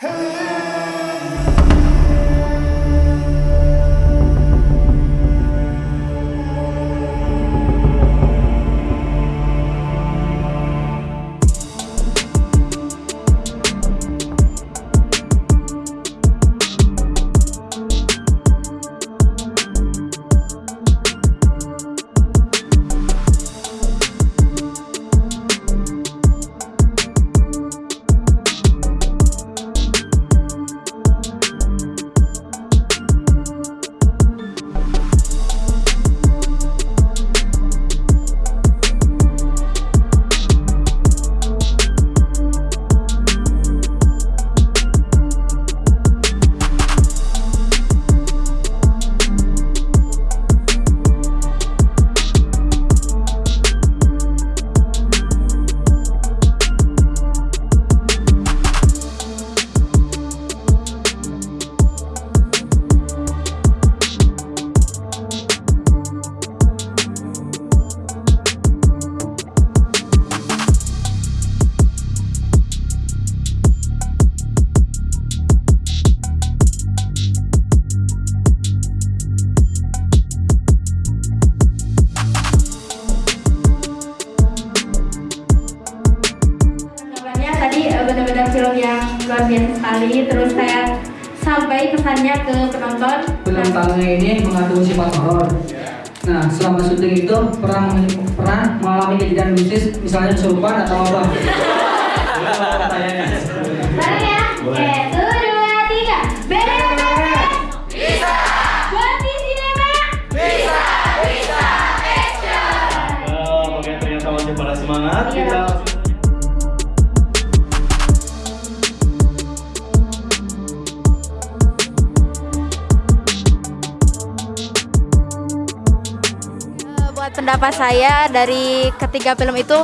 Hey! Tadi eh, benar-benar film yang luar biasa sekali. Terus saya sampai pesannya ke penonton. Film Tange ini mengandung sifat horor. Nah, selama syuting itu pernah mengalami, pernah mengalami kejadian mistis, misalnya kesurupan atau apa? Bareng ya. Oke, satu, dua, tiga. Beres. Bisa. Buati Cinema. Oke, ternyata masih pada semangat. Kita pendapat saya dari ketiga film itu,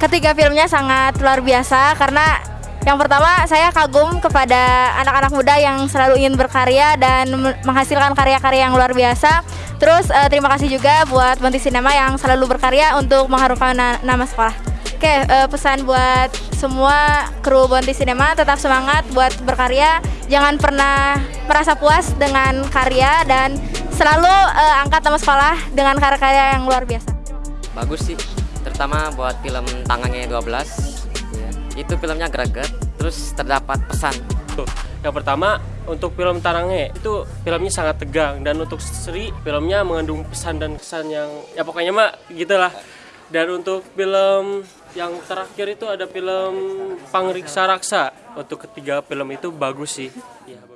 ketiga filmnya sangat luar biasa karena yang pertama saya kagum kepada anak-anak muda yang selalu ingin berkarya dan me- menghasilkan karya-karya yang luar biasa. Terus eh, terima kasih juga buat Bonti Cinema yang selalu berkarya untuk mengharumkan na- nama sekolah. Oke, eh, pesan buat semua kru Bonti Cinema tetap semangat buat berkarya, jangan pernah merasa puas dengan karya dan selalu eh, angkat nama sekolah dengan karya-karya yang luar biasa. bagus sih terutama buat film Tangannya 12 ya. itu filmnya greget terus terdapat pesan Yang pertama untuk film Tarange itu filmnya sangat tegang dan untuk Sri filmnya mengandung pesan dan kesan yang ya pokoknya mah gitulah. Dan untuk film yang terakhir itu ada film Pangriksa Raksa. Untuk ketiga film itu bagus sih. Ya.